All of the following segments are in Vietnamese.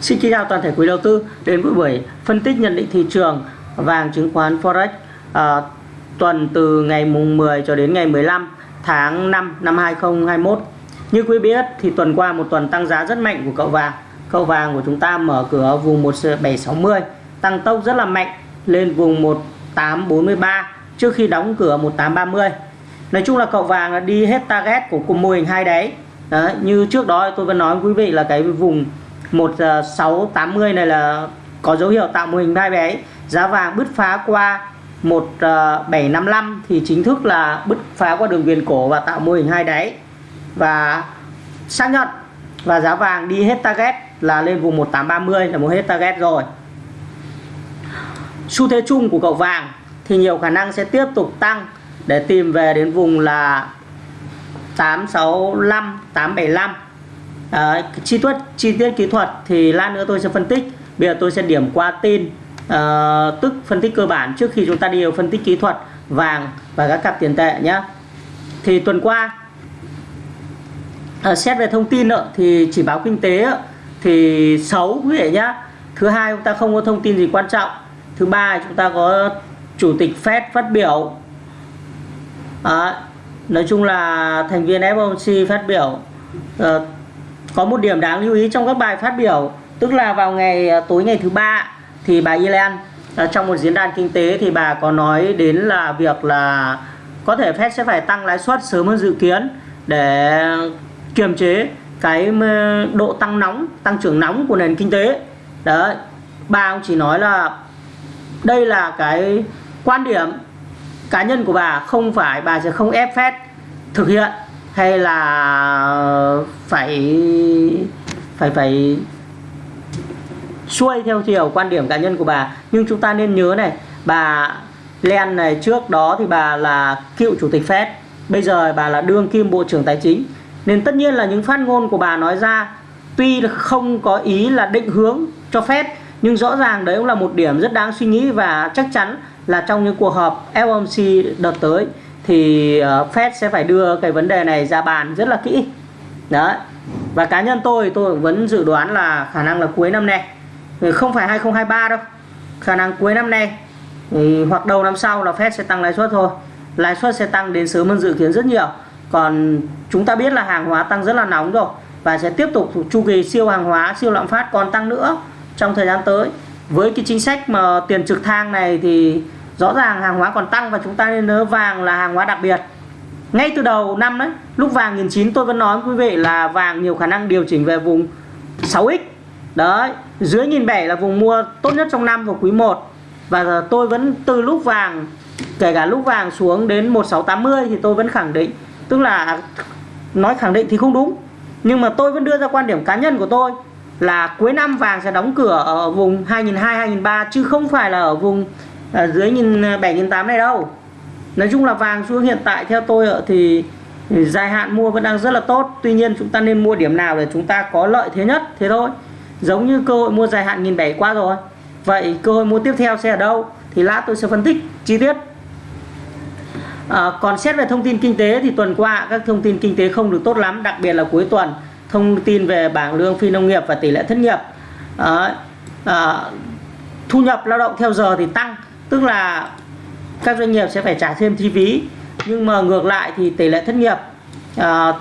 Xin kính chào toàn thể quý đầu tư đến với buổi phân tích nhận định thị trường vàng chứng khoán Forex à, tuần từ ngày mùng 10 cho đến ngày 15 tháng 5 năm 2021. Như quý biết thì tuần qua một tuần tăng giá rất mạnh của cậu vàng. Cậu vàng của chúng ta mở cửa vùng 1760 tăng tốc rất là mạnh lên vùng 1843 trước khi đóng cửa 1830. Nói chung là cậu vàng đã đi hết target của cùng mô hình hai đáy. Đấy, như trước đó tôi vẫn nói với quý vị là cái vùng 1680 này là có dấu hiệu tạo mô hình hai bé giá vàng bứt phá qua 1755 thì chính thức là bứt phá qua đường viền cổ và tạo mô hình hai đáy. Và xác nhận và giá vàng đi hết target là lên vùng 1830 là một hết target rồi. Xu thế chung của cậu vàng thì nhiều khả năng sẽ tiếp tục tăng để tìm về đến vùng là 865 875 à, chi tiết chi tiết kỹ thuật thì lát nữa tôi sẽ phân tích. Bây giờ tôi sẽ điểm qua tin à, ờ, tức phân tích cơ bản trước khi chúng ta đi vào phân tích kỹ thuật vàng và các cặp tiền tệ nhé thì tuần qua à, xét về thông tin nữa, thì chỉ báo kinh tế thì xấu quý vị nhé thứ hai chúng ta không có thông tin gì quan trọng. Thứ ba chúng ta có chủ tịch Fed phát biểu. À, nói chung là thành viên FOMC phát biểu uh, có một điểm đáng lưu ý trong các bài phát biểu. Tức là vào ngày à, tối ngày thứ ba thì bà Yellen à, trong một diễn đàn kinh tế thì bà có nói đến là việc là có thể Fed sẽ phải tăng lãi suất sớm hơn dự kiến để kiềm chế cái độ tăng nóng, tăng trưởng nóng của nền kinh tế. Đấy, bà cũng chỉ nói là đây là cái quan điểm cá nhân của bà, không phải bà sẽ không ép Fed thực hiện hay là ờ, phải phải phải xuôi theo chiều quan điểm cá nhân của bà. Nhưng chúng ta nên nhớ này, bà Len này, trước đó thì bà là cựu chủ tịch Fed, bây giờ bà là đương kim bộ trưởng tài chính. Nên tất nhiên là những phát ngôn của bà nói ra, tuy không có ý là định hướng cho Fed, nhưng rõ ràng đấy cũng là một điểm rất đáng suy nghĩ và chắc chắn là trong những cuộc họp FOMC đợt tới thì ờ, Fed sẽ phải đưa cái vấn đề này ra bàn rất là kỹ. Đấy. Và cá nhân tôi tôi vẫn dự đoán là khả năng là cuối năm nay. Ờ, không phải 2023 đâu. Khả năng cuối năm nay, thì hoặc đầu năm sau là Fed sẽ tăng lãi suất thôi. Lãi suất sẽ tăng đến sớm hơn dự kiến rất nhiều. Còn chúng ta biết là hàng hóa tăng rất là nóng rồi và sẽ tiếp tục chu kỳ siêu hàng hóa, siêu lạm phát còn tăng nữa trong thời gian tới. Với cái chính sách mà tiền trực thang này thì rõ ràng hàng hóa còn tăng và chúng ta nên nhớ vàng là hàng hóa đặc biệt. Ngay từ đầu năm đấy, lúc vàng nghìn chín tôi vẫn nói với quý vị là vàng nhiều khả năng điều chỉnh về vùng 6x đấy, dưới nghìn bảy là vùng mua tốt nhất trong năm vào quý 1 và tôi vẫn từ lúc vàng, kể cả lúc vàng xuống đến 1680 thì tôi vẫn khẳng định, tức là nói khẳng định thì không đúng. Nhưng mà tôi vẫn đưa ra quan điểm cá nhân của tôi là cuối năm vàng sẽ đóng cửa ở vùng 2002 2003 chứ không phải là ở vùng à, dưới nhìn à, bảy nghìn tám này đâu. Nói chung là vàng xuống hiện tại theo tôi thì dài hạn mua vẫn đang rất là tốt. Tuy nhiên chúng ta nên mua điểm nào để chúng ta có lợi thế nhất thế thôi. Giống như cơ hội mua dài hạn nghìn bảy qua rồi. Vậy cơ hội mua tiếp theo sẽ ở đâu? Thì lát tôi sẽ phân tích chi tiết. À, còn xét về thông tin kinh tế thì tuần qua các thông tin kinh tế không được tốt lắm đặc biệt là cuối tuần thông tin về bảng lương phi nông nghiệp và tỷ lệ thất nghiệp. À, à, thu nhập lao động theo giờ thì tăng tức là các doanh nghiệp sẽ phải trả thêm chi phí nhưng mà ngược lại thì tỷ lệ thất nghiệp à,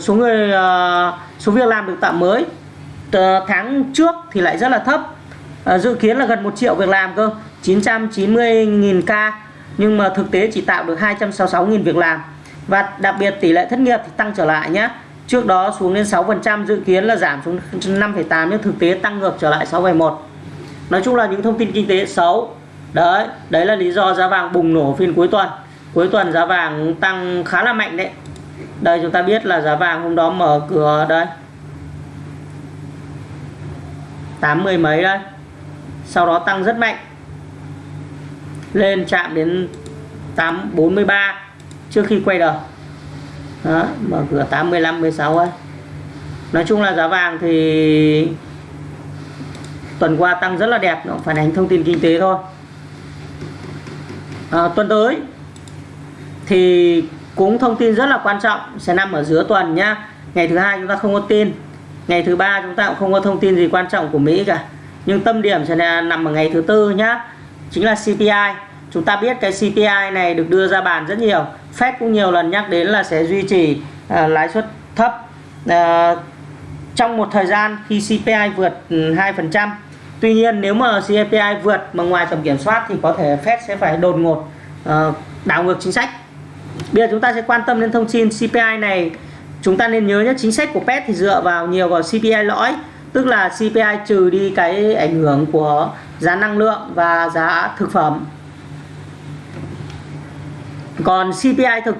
số người à, số việc làm được tạo mới tháng trước thì lại rất là thấp. À, dự kiến là gần 1 triệu việc làm cơ 990.000 ca nhưng mà thực tế chỉ tạo được 266.000 việc làm. Và đặc biệt tỷ lệ thất nghiệp thì tăng trở lại nhé trước đó xuống đến 6% dự kiến là giảm xuống 5,8 nhưng thực tế tăng ngược trở lại 6,1 nói chung là những thông tin kinh tế xấu đấy đấy là lý do giá vàng bùng nổ phiên cuối tuần. Cuối tuần giá vàng tăng khá là mạnh đấy. Đây chúng ta biết là giá vàng hôm đó mở cửa đây. 80 mấy đây. Sau đó tăng rất mạnh. Lên chạm đến 843 trước khi quay đầu. Đó, mở cửa 85 16 ấy. Nói chung là giá vàng thì tuần qua tăng rất là đẹp nó phản ánh thông tin kinh tế thôi à, tuần tới thì cũng thông tin rất là quan trọng sẽ nằm ở giữa tuần nhá. Ngày thứ hai chúng ta không có tin ngày thứ ba chúng ta cũng không có thông tin gì quan trọng của Mỹ cả. Nhưng tâm điểm sẽ là nằm ở ngày thứ tư nhá chính là CPI chúng ta biết cái CPI này được đưa ra bàn rất nhiều Fed cũng nhiều lần nhắc đến là sẽ duy trì uh, lãi suất thấp. Uh, trong một thời gian khi CPI vượt ừ, 2% Tuy nhiên nếu mà CPI vượt mà ngoài tầm kiểm soát thì có thể Fed sẽ phải đột ngột uh, đảo ngược chính sách. Bây giờ chúng ta sẽ quan tâm đến thông tin CPI này. Chúng ta nên nhớ nhé chính sách của Fed thì dựa vào nhiều vào CPI lõi tức là CPI trừ đi cái ảnh hưởng của giá năng lượng và giá thực phẩm. Còn CPI thực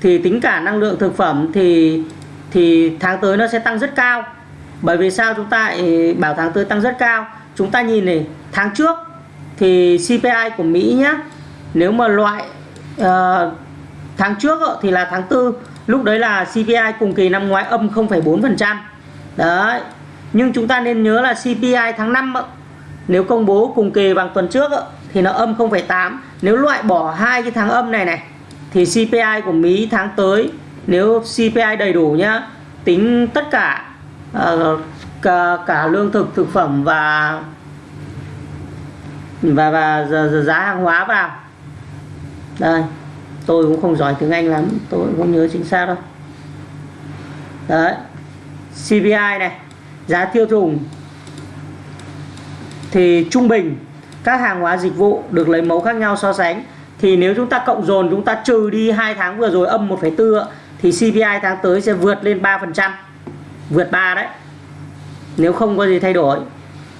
thì tính cả năng lượng thực phẩm thì thì tháng tới nó sẽ tăng rất cao. Bởi vì sao chúng ta bảo tháng tới tăng rất cao? Chúng ta nhìn này tháng trước thì CPI của Mỹ nhé nếu mà loại uh, tháng trước thì là tháng 4 lúc đấy là CPI cùng kỳ năm ngoái âm 0,4% đấy nhưng chúng ta nên nhớ là CPI tháng 5 nếu công bố cùng kỳ bằng tuần trước thì nó âm 0,8 nếu loại bỏ hai cái tháng âm này này thì CPI của Mỹ tháng tới nếu CPI đầy đủ nhá tính tất cả uh, cả, cả lương thực thực phẩm và và và giá hàng hóa vào. Đây tôi cũng không giỏi tiếng Anh lắm tôi cũng không nhớ chính xác đâu. Đấy CPI này giá tiêu dùng thì trung bình các hàng hóa dịch vụ được lấy mẫu khác nhau so sánh. Thì nếu chúng ta cộng dồn chúng ta trừ đi hai tháng vừa rồi âm 1,4 thì CPI tháng tới sẽ vượt lên 3% vượt 3 đấy nếu không có gì thay đổi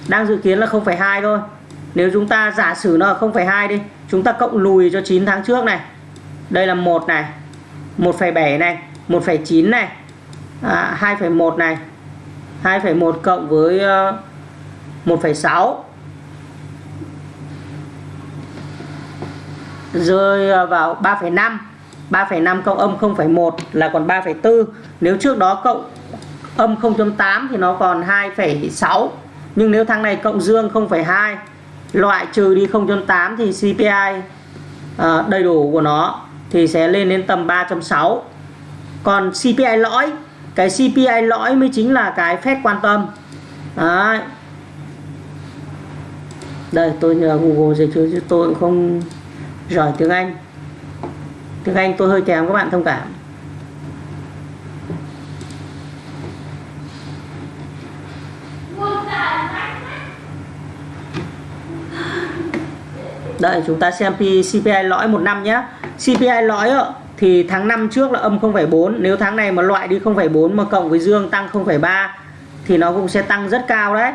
đang dự kiến là 0,2 thôi. Nếu chúng ta giả sử nó là 0,2 đi chúng ta cộng lùi cho 9 tháng trước này. Đây là 1 này 1,7 này 1,9 này à, 2,1 này 2,1 cộng với ờ, 1,6 rơi ờ, vào 3,5 3,5 cộng âm 0,1 là còn 3,4 nếu trước đó cộng âm 0.8 thì nó còn 2,6 nhưng nếu tháng này cộng dương 0,2 loại trừ đi 0.8 thì CPI à, ờ, đầy đủ của nó thì sẽ lên đến tầm 3.6 còn CPI lõi cái CPI lõi mới chính là cái phép quan tâm. Đấy. đây tôi nhờ Google dịch chứ tôi cũng không giỏi tiếng Anh. Tiếng Anh tôi hơi kém các bạn thông cảm. Đây chúng ta xem CPI lõi một năm nhé CPI lõi thì tháng 5 trước là âm 0,4 nếu tháng này mà loại đi 0,4 mà cộng với dương tăng 0,3 thì nó cũng sẽ tăng rất cao đấy,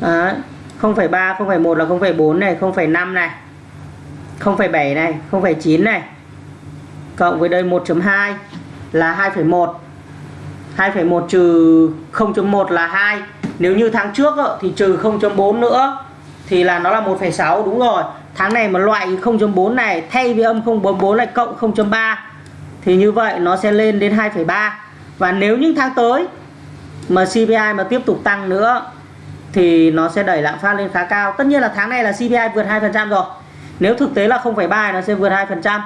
à, 0,3 0,1 là 0,4 này 0,5 này 0,7 này 0,9 này. Cộng với đây 1.2 là 2,1 2,1 trừ 0.1 là 2 nếu như tháng trước thì trừ 0.4 nữa thì là nó là 1,6 đúng rồi tháng này mà loại 0.4 này thay vì âm 0.44 lại cộng 0.3 thì như vậy nó sẽ lên đến 2,3 và nếu những tháng tới mà CPI mà tiếp tục tăng nữa thì nó sẽ đẩy lạm phát lên khá cao. Tất nhiên là tháng này là CPI vượt 2% rồi. Nếu thực tế là 0,3 nó sẽ vượt 2%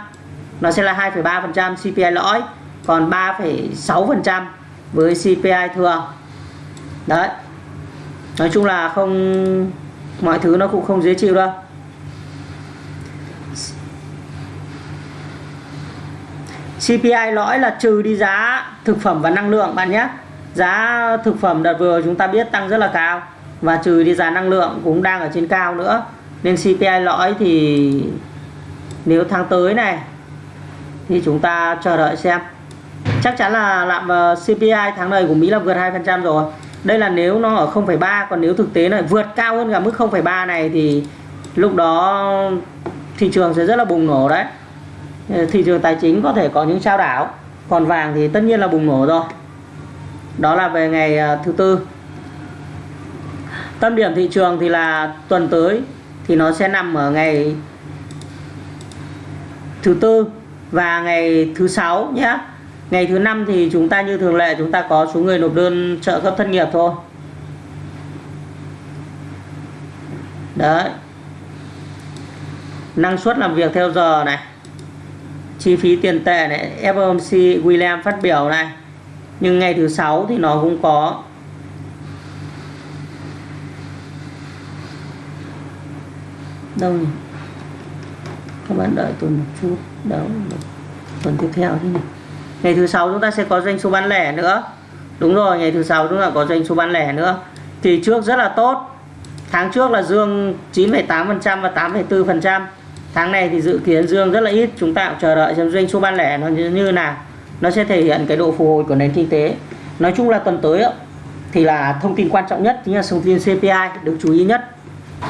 nó sẽ là 2,3% CPI lõi còn 3,6% với CPI thường đấy. Nói chung là không mọi thứ nó cũng không dễ chịu đâu. CPI lõi là trừ đi giá thực phẩm và năng lượng bạn nhé. Giá thực phẩm đợt vừa chúng ta biết tăng rất là cao và trừ đi giá năng lượng cũng đang ở trên cao nữa. Nên CPI lõi thì nếu tháng tới này thì chúng ta chờ đợi xem. Chắc chắn là lạm ờ, CPI tháng này của Mỹ là vượt 2% rồi. Đây là nếu nó ở 0,3 còn nếu thực tế này vượt cao hơn cả mức 0,3 này thì lúc đó thị trường sẽ rất là bùng nổ đấy. Ờ, thị trường tài chính có thể có những trao đảo, còn vàng thì tất nhiên là bùng nổ rồi. Đó là về ngày ờ, thứ tư. Tâm điểm thị trường thì là tuần tới, thì nó sẽ nằm ở ngày thứ tư và ngày thứ sáu nhé. Ngày thứ năm thì chúng ta như thường lệ, chúng ta có số người nộp đơn trợ cấp thất nghiệp thôi. Đấy. Năng suất làm việc theo giờ này chi phí tiền tệ này FOMC William phát biểu này. Nhưng ngày thứ sáu thì nó cũng có. Đâu nhỉ? Các bạn đợi tôi một chút. Đâu tuần tiếp theo thế này ngày thứ sáu chúng ta sẽ có doanh số bán lẻ nữa. Đúng rồi ngày thứ sáu chúng ta có doanh số bán lẻ nữa. Thì trước rất là tốt. Tháng trước là dương 9,8% và 8,4% tháng này thì dự kiến dương rất là ít chúng ta cũng chờ đợi xem doanh số bán lẻ nó như, như nào. Nó sẽ thể hiện cái độ phục hồi của nền kinh tế. Nói chung là tuần tới thì là thông tin quan trọng nhất chính là thông tin CPI được chú ý nhất.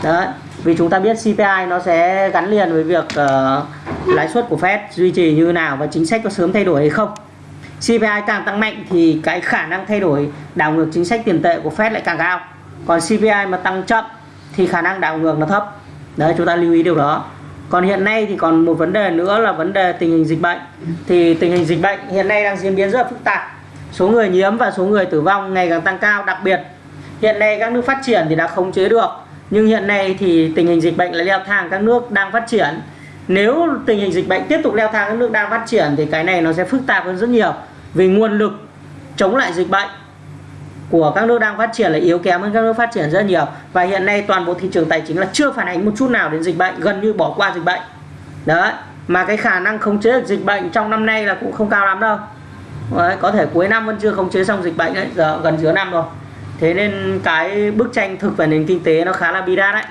Đấy vì chúng ta biết CPI nó sẽ gắn liền với việc uh, lãi suất của Fed duy trì như nào và chính sách có sớm thay đổi hay không. CPI càng tăng mạnh thì cái khả năng thay đổi đảo ngược chính sách tiền tệ của Fed lại càng cao. Còn CPI mà tăng chậm thì khả năng đảo ngược nó thấp. Đấy chúng ta lưu ý điều đó còn hiện nay thì còn một vấn đề nữa là vấn đề tình hình dịch bệnh. Thì tình hình dịch bệnh hiện nay đang diễn biến rất là phức tạp. Số người nhiễm và số người tử vong ngày càng tăng cao, đặc biệt hiện nay các nước phát triển thì đã khống chế được. Nhưng hiện nay thì tình hình dịch bệnh lại leo thang, các nước đang phát triển. Nếu tình hình dịch bệnh tiếp tục leo thang, các nước đang phát triển thì cái này nó sẽ phức tạp hơn rất nhiều. Vì nguồn lực chống lại dịch bệnh của các nước đang phát triển là yếu kém hơn các nước phát triển rất nhiều. Và hiện nay toàn bộ thị trường tài chính là chưa phản ánh một chút nào đến dịch bệnh gần như bỏ qua dịch bệnh. Đấy mà cái khả năng khống chế được dịch bệnh trong năm nay là cũng không cao lắm đâu. Đấy, có thể cuối năm vẫn chưa khống chế xong dịch bệnh đấy giờ gần giữa năm rồi. Thế nên cái bức tranh thực về nền kinh tế nó khá là bi đát đấy.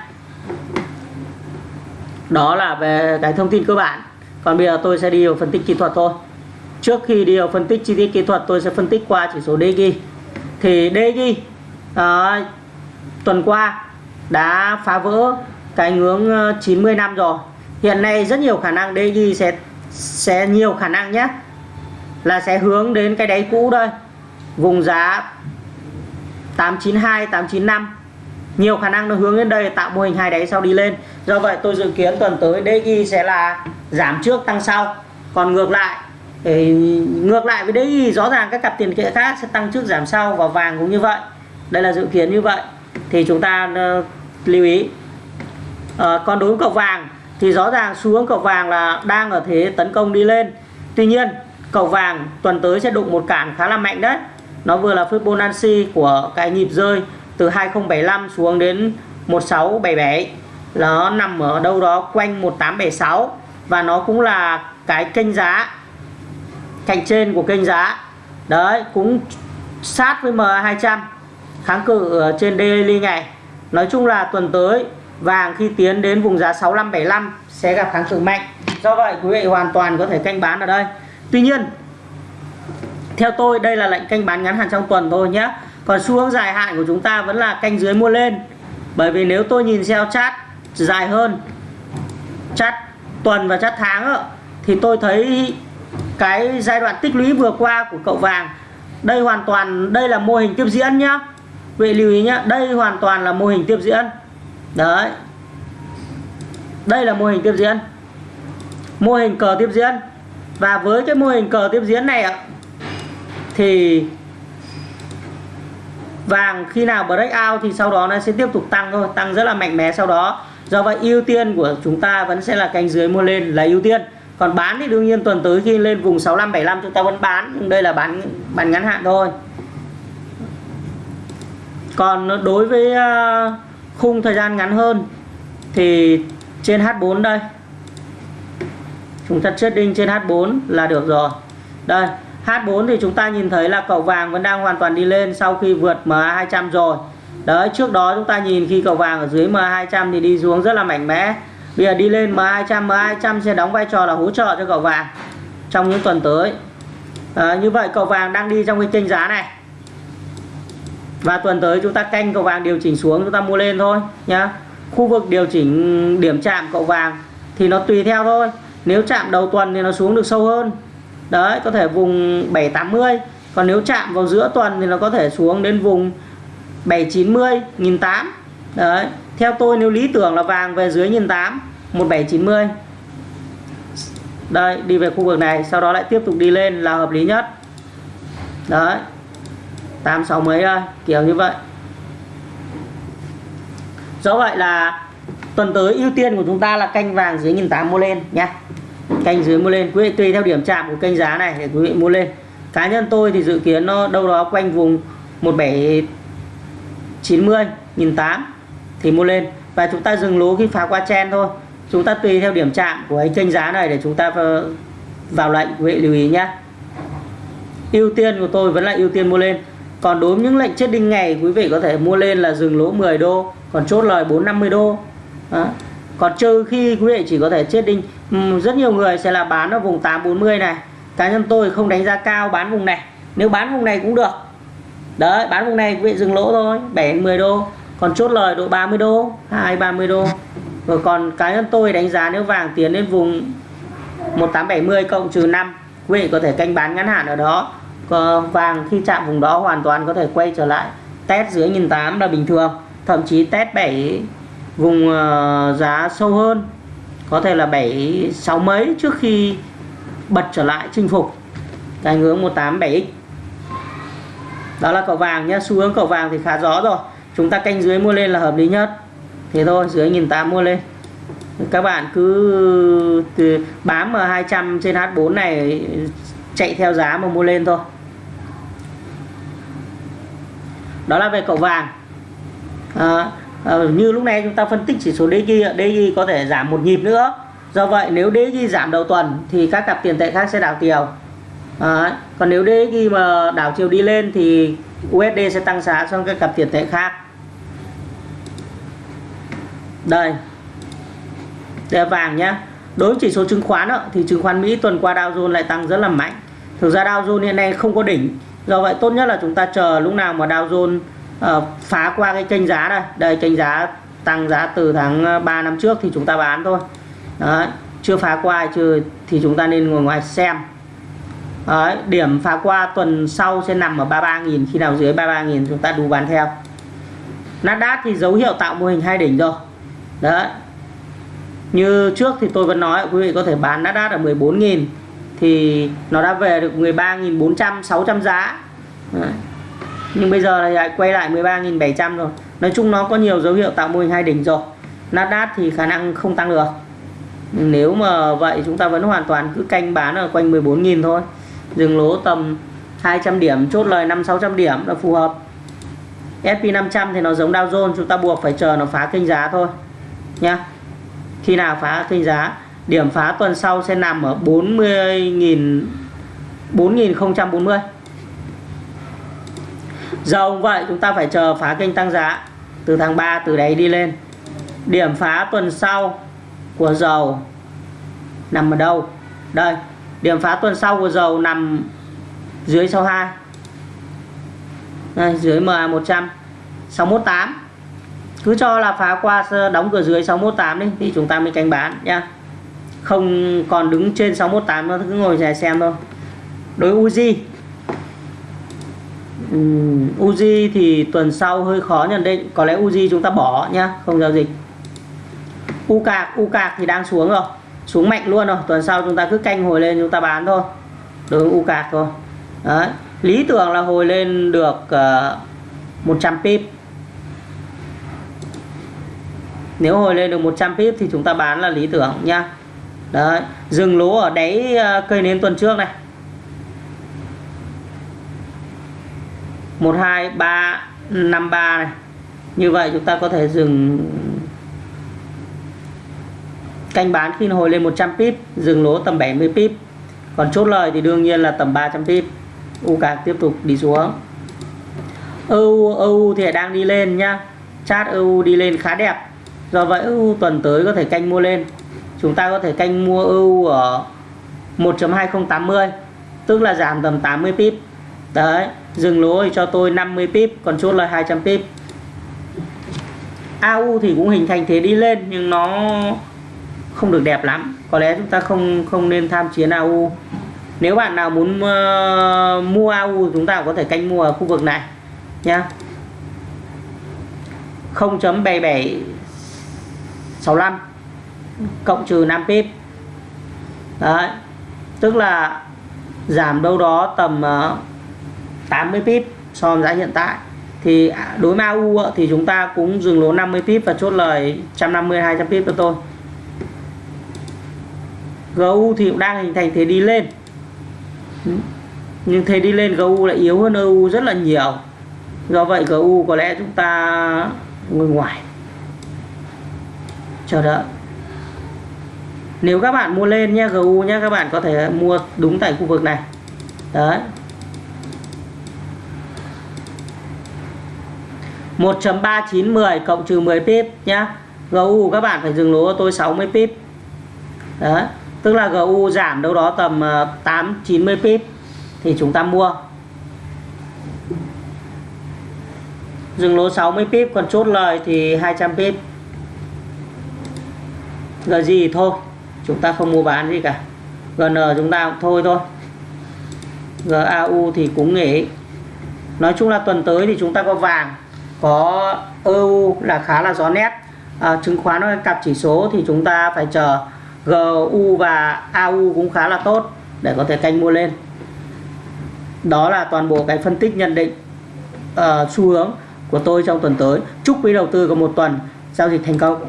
Đó là về cái thông tin cơ bản. Còn bây giờ tôi sẽ đi vào phân tích kỹ thuật thôi. Trước khi đi vào phân tích chi tiết kỹ thuật tôi sẽ phân tích qua chỉ số DG thì DG uh, ờ, tuần qua đã phá vỡ cái ngưỡng ờ, 90 năm rồi. Hiện nay rất nhiều khả năng DG sẽ sẽ nhiều khả năng nhé là sẽ hướng đến cái đáy cũ đây. Vùng giá 892 895 nhiều khả năng nó hướng đến đây tạo mô hình hai đáy sau đi lên. Do vậy tôi dự kiến tuần tới DXY sẽ là giảm trước tăng sau. Còn ngược lại ngược lại với đấy rõ ràng các cặp tiền tệ khác sẽ tăng trước giảm sau và vàng cũng như vậy. Đây là dự kiến như vậy. Thì chúng ta uh, lưu ý. À, còn đối với cầu vàng thì rõ ràng xu hướng cầu vàng là đang ở thế tấn công đi lên. Tuy nhiên cầu vàng tuần tới sẽ đụng một cản khá là mạnh đấy. Nó vừa là Fibonacci của cái nhịp rơi từ 2075 xuống đến 1677 nó nằm ở đâu đó quanh 1876 và nó cũng là cái kênh giá cạnh trên của kênh giá. Đấy, cũng sát với MA200 kháng cự trên daily ngày. Nói chung là tuần tới, vàng khi tiến đến vùng giá 6575 sẽ gặp kháng cự mạnh. Do vậy, quý vị hoàn toàn có thể canh bán ở đây. Tuy nhiên, theo tôi, đây là lệnh canh bán ngắn hạn trong tuần thôi nhé. Còn xu hướng dài hạn của chúng ta vẫn là canh dưới mua lên. Bởi vì nếu tôi nhìn theo chart dài hơn, chart tuần và chart tháng thì tôi thấy cái giai đoạn tích lũy vừa qua của cậu vàng. Đây hoàn toàn, đây là mô hình tiếp diễn nhá. Vị lưu ý nhá, đây hoàn toàn là mô hình tiếp diễn. Đấy. Đây là mô hình tiếp diễn. Mô hình cờ tiếp diễn. Và với cái mô hình cờ tiếp diễn này ạ, thì vàng khi nào break out thì sau đó nó sẽ tiếp tục tăng thôi, tăng rất là mạnh mẽ sau đó. Do vậy ưu tiên của chúng ta vẫn sẽ là cánh dưới mua lên là ưu tiên còn bán thì đương nhiên tuần tới khi lên vùng 65 75 chúng ta vẫn bán, nhưng đây là bán bán ngắn hạn thôi. Còn đối với à, khung thời gian ngắn hơn thì trên H4 đây. Chúng ta trading trên H4 là được rồi. Đây H4 thì chúng ta nhìn thấy là cậu vàng vẫn đang hoàn toàn đi lên sau khi vượt MA200 rồi. Đấy, trước đó chúng ta nhìn khi cậu vàng ở dưới MA200 thì đi xuống rất là mạnh mẽ bây giờ đi lên MA200 MA200 sẽ đóng vai trò là hỗ trợ cho cậu vàng trong những tuần tới. À, như vậy cậu vàng đang đi trong cái kênh giá này. Và tuần tới chúng ta canh cậu vàng điều chỉnh xuống chúng ta mua lên thôi nhá. Khu vực điều chỉnh điểm chạm cậu vàng thì nó tùy theo thôi. Nếu chạm đầu tuần thì nó xuống được sâu hơn. Đấy có thể vùng 780 còn nếu chạm vào giữa tuần thì nó có thể xuống đến vùng 790 1008 đấy, theo tôi nếu lý tưởng là vàng về dưới 1008 1790 đây, đi về khu vực này, sau đó lại tiếp tục đi lên là hợp lý nhất. Đấy 86 mấy đây, kiểu như vậy. Do vậy là tuần tới ưu tiên của chúng ta là canh vàng dưới 1008 mua lên nhé canh dưới mua lên, quý vị tùy theo điểm chạm của kênh giá này để quý vị mua lên. Cá nhân tôi thì dự kiến nó đâu đó quanh vùng 1790 1008 thì mua lên. Và chúng ta dừng lỗ khi phá qua chen thôi. Chúng ta tùy theo điểm chạm của cái kênh giá này để chúng ta vào lệnh. Quý vị lưu ý nhé ưu tiên của tôi vẫn là ưu tiên mua lên. Còn đối với những lệnh chết đinh ngày, quý vị có thể mua lên là dừng lỗ 10 đô, còn chốt lời 450 đô. Đó. còn trừ khi quý vị chỉ có thể chết đinh rất nhiều người sẽ là bán ở vùng 840 này. Cá nhân tôi không đánh giá cao bán vùng này. Nếu bán vùng này cũng được. Đấy, bán vùng này quý vị dừng lỗ thôi 7 10 đô còn chốt lời độ 30 đô 2 30 đô. Rồi còn cá nhân tôi đánh giá nếu vàng tiến lên vùng 1870 cộng trừ 5 quý vị có thể canh bán ngắn hạn ở đó. Còn vàng khi chạm vùng đó hoàn toàn có thể quay trở lại. Test dưới 1.800 là bình thường, thậm chí test 7 vùng ờ, giá sâu hơn. Có thể là 7 6 mấy trước khi bật trở lại chinh phục. Cái hướng 187x đó là cậu vàng nhé xu hướng cậu vàng thì khá rõ rồi chúng ta canh dưới mua lên là hợp lý nhất. Thế thôi dưới 1.800 mua lên. Các bạn cứ từ bám ở 200 trên H4 này chạy theo giá mà mua lên thôi. Đó là về cậu vàng. À, à, như lúc này chúng ta phân tích chỉ số DG DG có thể giảm một nhịp nữa. Do vậy nếu DG giảm đầu tuần thì các cặp tiền tệ khác sẽ đảo chiều. À, còn nếu DG mà đảo chiều đi lên thì USD sẽ tăng giá trong các cặp tiền tệ khác đây. Đây là vàng nhé đối với chỉ số chứng khoán đó, thì chứng khoán Mỹ tuần qua Dow Jones lại tăng rất là mạnh. Thực ra Dow Jones hiện nay không có đỉnh. Do vậy tốt nhất là chúng ta chờ lúc nào mà Dow Jones uh, phá qua cái kênh giá đây. Đây kênh giá tăng giá từ tháng ờ, 3 năm trước thì chúng ta bán thôi. Đấy, chưa phá qua chưa thì chúng ta nên ngồi ngoài xem. Đấy, điểm phá qua tuần sau sẽ nằm ở 33.000 khi nào dưới 33.000 chúng ta đủ bán theo. Nasdaq thì dấu hiệu tạo mô hình hai đỉnh rồi đấy. Như trước thì tôi vẫn nói, quý vị có thể bán Nasdaq ở 14.000 thì nó đã về được 13.400 600 giá. Đấy. nhưng bây giờ thì lại quay lại 13.700 rồi. Nói chung nó có nhiều dấu hiệu tạo mô hình hai đỉnh rồi. Nasdaq thì khả năng không tăng được. Nếu mà vậy, chúng ta vẫn hoàn toàn cứ canh bán ở quanh 14.000 thôi. Dừng lỗ tầm 200 điểm, chốt lời 5 600 điểm là phù hợp. SP500 thì nó giống Dow Jones, chúng ta buộc phải chờ nó phá kênh giá thôi nhá. Khi nào phá kênh giá? Điểm phá tuần sau sẽ nằm ở 40.000 4040 dầu vậy chúng ta phải chờ phá kênh tăng giá. Từ tháng 3 từ đấy đi lên. Điểm phá tuần sau của dầu nằm ở đâu? Đây điểm phá tuần sau của dầu nằm dưới 62 đây, dưới MA 100 618 cứ cho là phá qua đóng cửa dưới 618 đi thì chúng ta mới canh bán nhá. Không còn đứng trên 618 nó cứ ngồi dài xem thôi. Đối Uzi um, Uzi thì tuần sau hơi khó nhận định có lẽ Uzi chúng ta bỏ nhá không giao dịch. U cạc U cạc thì đang xuống rồi xuống mạnh luôn rồi tuần sau chúng ta cứ canh hồi lên chúng ta bán thôi. Đối U cạc thôi. Đấy. lý tưởng là hồi lên được ờ, uh, 100 pip. Nếu hồi lên được 100 pip thì chúng ta bán là lý tưởng nhá đấy, dừng lỗ ở đáy ờ, cây nến tuần trước này. 1 2 3 5 3 này. Như vậy chúng ta có thể dừng canh bán khi hồi lên 100 pip, dừng lỗ tầm 70 pip. Còn chốt lời thì đương nhiên là tầm 300 pip. U cạc tiếp tục đi xuống. EU EU thì đang đi lên nhá chart EU đi lên khá đẹp do vậy EU tuần tới có thể canh mua lên. Chúng ta có thể canh mua EU ở 1.2080 tức là giảm tầm 80 pip. Đấy dừng lỗ cho tôi 50 pip còn chốt là 200 pip. AU thì cũng hình thành thế đi lên nhưng nó không được đẹp lắm. Có lẽ chúng ta không không nên tham chiến AU nếu bạn nào muốn uh, mua AU chúng ta có thể canh mua ở khu vực này nhá. 65 cộng trừ 5 pip. Đấy, tức là giảm đâu đó tầm ờ, 80 pip so với giá hiện tại. Thì à, đối với AU thì chúng ta cũng dừng lỗ 50 pip và chốt lời 150 200 pip cho tôi. GU thì cũng đang hình thành thế đi lên. Nhưng thế đi lên GU lại yếu hơn EU rất là nhiều. Do vậy GU có lẽ chúng ta ngồi ngoài chờ đợi. Nếu các bạn mua lên nhé GU nhé các bạn có thể mua đúng tại khu vực này. Đấy. 1.3910 cộng trừ 10 pip nhá. GU các bạn phải dừng lỗ tôi 60 pip. Đấy. Tức là GU giảm đâu đó tầm ờ, 8 90 pip thì chúng ta mua. Dừng lỗ 60 pip, còn chốt lời thì 200 pip. G gì thôi chúng ta không mua bán gì cả. GN chúng ta cũng thôi thôi. GAU thì cũng nghỉ. Nói chung là tuần tới thì chúng ta có vàng có EU là khá là rõ nét. À, chứng khoán nó cặp chỉ số thì chúng ta phải chờ GU và AU cũng khá là tốt để có thể canh mua lên. Đó là toàn bộ cái phân tích nhận định uh, xu hướng của tôi trong tuần tới. Chúc quý đầu tư có một tuần giao dịch thành công.